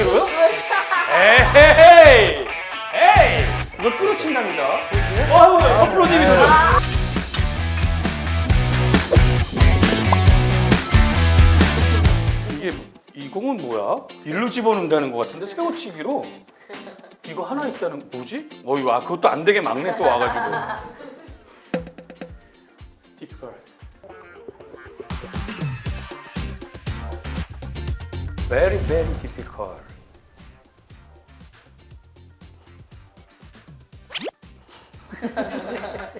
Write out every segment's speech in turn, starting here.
끌어치기로요? 에헤이! 에이! 이걸 끌어친답니다. 어, 서프로님이 도전. 이게 이 공은 뭐야? 일로 집어넣는다는 것 같은데 세워치기로 이거 하나 있다는 뭐지? 어 이거 아 그것도 안 되게 막내 또 와가지고. difficult. Very very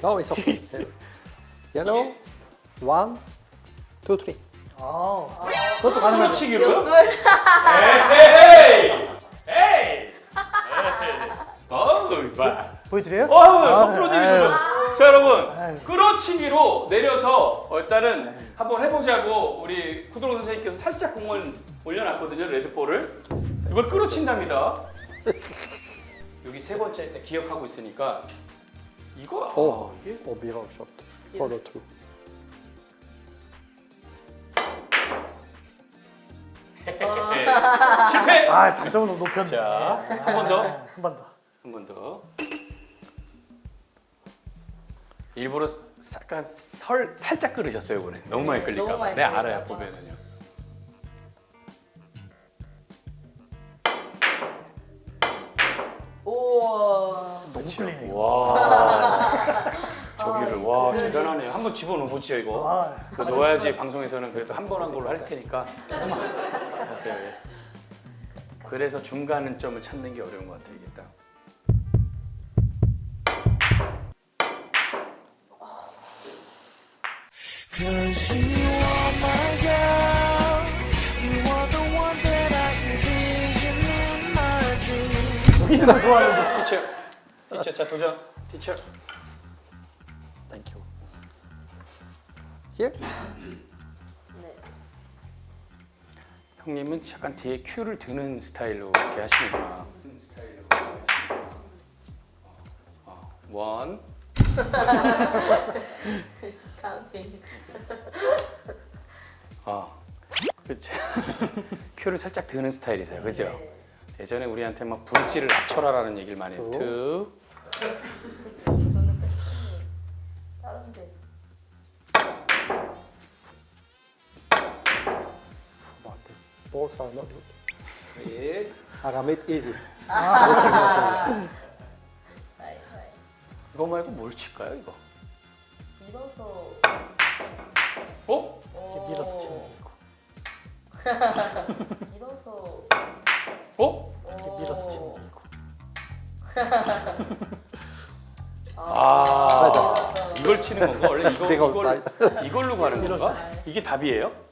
No, it's okay. Yellow. One, two, three. 아, 그것도. 끌어치기로요? 에헤이! 에이! 어우 봐. 보여드려요? 어, 서프로님이 아유. 도전. 자 여러분 아유. 끌어치기로 내려서 어, 일단은 한번 해보자고 우리 쿠드로 선생님께서 살짝 공을 올려놨거든요 레드볼을 이걸 끌어친답니다 여기 세 번째 때 기억하고 있으니까 이거 Oh, 아, 이게 oh, below shot. Follow through. 실패 아, 당점을 너무 높였네. 자, 한 번 더. 한 번 더. 한 번 더. 일부러 약간 설 살짝 끌으셨어요 이번에 너무 많이 너무 봐. 많이 네 알아요 봐. 보면은요. 우와. 너무 끌리네, 이거. 와 저기를 아, 와 이거. 대단하네요. 한번 집어넣어보죠 이거. 아, 그 넣어야지 방송에서는 그래도 한 번 한 걸로 할 테니까. 하세요. 예. 그래서 중간 점을 찾는 게 어려운 것 같아요 이게 딱. Girl. You are the one Here. 네. 형님은 약간 뒤에 큐를 드는 스타일로 이렇게 하시는구나. 어, one, counting. 어, 그렇죠. 큐를 살짝 드는 스타일이세요, 그죠? 네. 예전에 우리한테 막 브리지를 낮춰라라는 얘기를 많이 했 투, 저는 패션이 다른 데. Balls are not good. can make easy. 나이, 나이. 이거 말고 뭘 칠까요, 이거? 밀어서. 어? 이렇게 밀어서 치는 게 있고. 밀어서. 어? 이렇게 밀어서 치는 게 있고. 아, 밀어서. 이걸 치는 건가? 원래 이거 이걸 이걸로 가는. 건가? 이게 답이에요?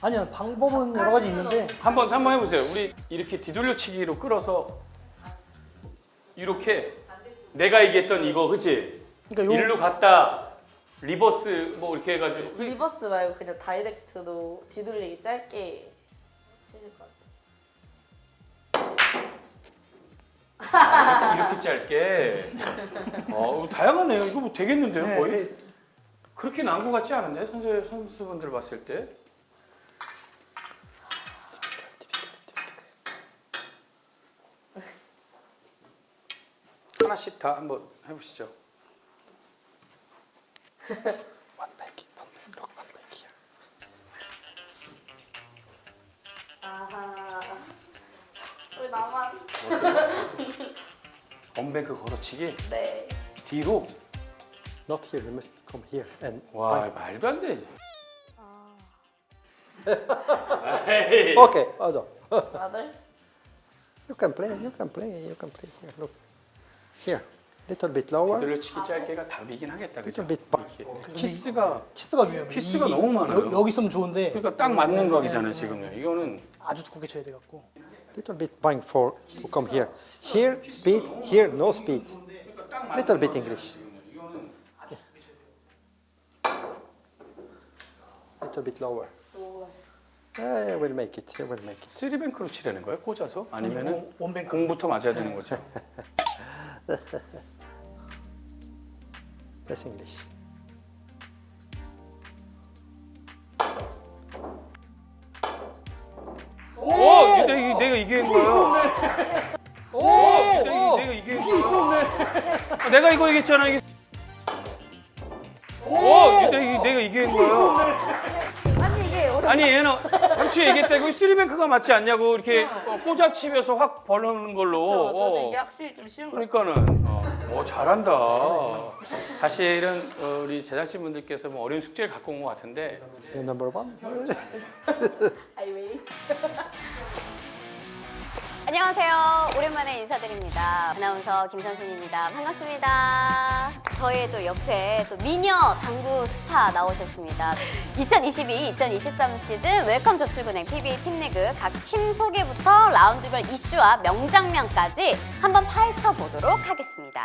아니요, 방법은 여러 가지 있는데. 한번 한번 해보세요. 우리 이렇게 뒤돌려치기로 끌어서 이렇게 내가 얘기했던 이거 그치? 그러니까 요, 일로 갔다 reverse 뭐 이렇게 해가지고 reverse 말고 그냥 direct로 뒤돌리기 짧게 치실 것 같아요. 아, 이렇게 짧게. 어 다양하네요. 이거 뭐 되겠는데요 네, 거의? 그- 그렇게 난것 같지 않은데 선수 선수분들 봤을 때? 하나씩 다 한번 해보시죠. One back, one back, look, one back here. 아하. 왜 나만? one bank 걸어치기 네. 뒤로. Not here, you must come here and 와 behind. 말도 안 돼. 아. 에이. Okay, on. 아들? You can play, you can play, you can play here. Look. Here. Little bit lower. 뒤돌려치기 짧게가 답이긴 하겠다 그죠? Little bit back. 키스가 키스가 위험해. 키스가 이- 너무 많아요. 여, 기 있으면 좋은데 그러니까 딱 맞는 각이잖아요 지금요. 이거는 아주 두껍게 쳐야 돼 갖고. Little bit bind for to come here. Here, speed. Here, no speed. Little bit English. Little bit lower. 오. Eh, we'll make it. We'll make it. 쓰리뱅크로 치려는 거예요? 꽂아서? 아니면은 원- 원뱅크. 공부터 맞아야 되는 거죠? That's English. 오! 내가, 이게- 내가 이기는 거예요. 오! 내가, 내가 이게 있었네. 내가 이거 얘기했잖아 이게. 오, 내가, 이게- 내가 한 거야. 아니 어려. 아니 얘는 엄청 얘기했다 이거 쓰리뱅크가 맞지 않냐고 이렇게 어, 꽂아치면서 확 벌르는 걸로. 저는 어. 이게 확실히 좀 쉬운 거. 그러니까는 어, 오, 잘한다. 사실은 어, 우리 제작진 분들께서 뭐 어려운 숙제를 갖고 온 것 같은데 one? 아이 왜? 안녕하세요. 오랜만에 인사드립니다. 아나운서 김선신입니다. 반갑습니다. 저의 또 옆에 또 미녀 당구 스타 나오셨습니다. 2022-2023 시즌 웰컴 저축은행 PBA 팀리그 각 팀 소개부터 라운드별 이슈와 명장면까지 한번 파헤쳐 보도록 하겠습니다.